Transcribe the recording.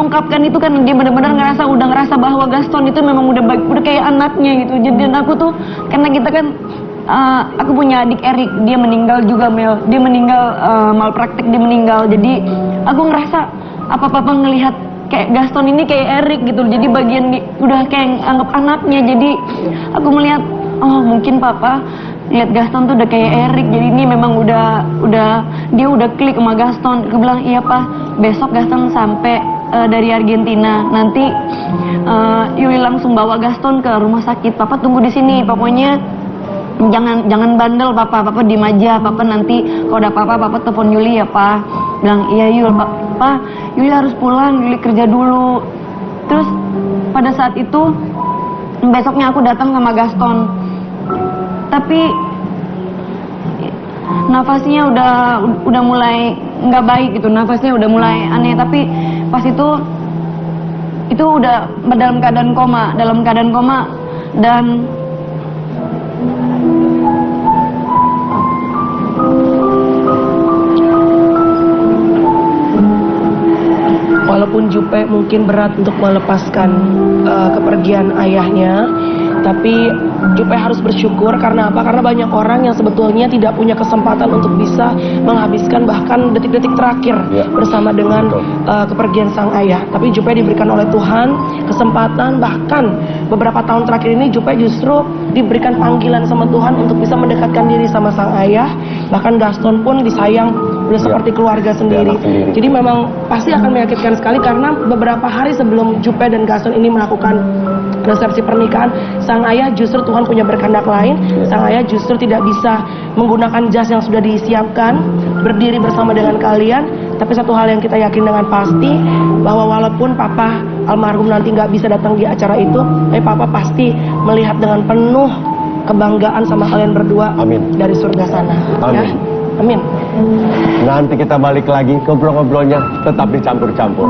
ungkapkan itu kan dia benar-benar ngerasa udah ngerasa bahwa Gaston itu memang udah baik, udah kayak anaknya gitu. Jadi dan aku tuh karena kita kan uh, aku punya adik Erik, dia meninggal juga Mel. Dia meninggal uh, malpraktek, dia meninggal. Jadi aku ngerasa apa papa ngelihat kayak Gaston ini kayak Erik gitu. Jadi bagian di, udah kayak anggap anaknya. Jadi aku melihat oh mungkin papa lihat Gaston tuh udah kayak Erik jadi ini memang udah udah dia udah klik sama Gaston aku bilang iya pak besok Gaston sampai uh, dari Argentina. Nanti uh, Yuli langsung bawa Gaston ke rumah sakit. Papa tunggu di sini. Pokoknya jangan jangan bandel papa. Papa diem aja. Papa nanti kalau ada papa papa telepon Yuli ya pak. Bilang iya Yul papa Yuli harus pulang. Yuli kerja dulu. Terus pada saat itu besoknya aku datang sama Gaston. Tapi nafasnya udah udah mulai nggak baik gitu. Nafasnya udah mulai aneh. Tapi pas itu itu udah dalam keadaan koma dalam keadaan koma dan walaupun Jupe mungkin berat untuk melepaskan uh, kepergian ayahnya tapi Jupe harus bersyukur karena apa? Karena banyak orang yang sebetulnya tidak punya kesempatan untuk bisa menghabiskan bahkan detik-detik terakhir ya. bersama dengan uh, kepergian sang ayah. Tapi Jupe diberikan oleh Tuhan kesempatan bahkan beberapa tahun terakhir ini Jupe justru diberikan panggilan sama Tuhan untuk bisa mendekatkan diri sama sang ayah. Bahkan Gaston pun disayang udah ya. seperti keluarga sendiri. sendiri. Jadi memang pasti akan menyakitkan sekali karena beberapa hari sebelum Jupe dan Gaston ini melakukan resepsi pernikahan, sang ayah justru Tuhan punya berkehendak lain. Ya. Sang ayah justru tidak bisa menggunakan jas yang sudah disiapkan, berdiri bersama dengan kalian. Tapi satu hal yang kita yakin dengan pasti bahwa walaupun Papa almarhum nanti nggak bisa datang di acara itu, tapi Papa pasti melihat dengan penuh kebanggaan sama kalian berdua Amin. dari surga sana. Amin. Ya? Amin. Nanti kita balik lagi ngobrol-ngobrolnya tetap dicampur-campur.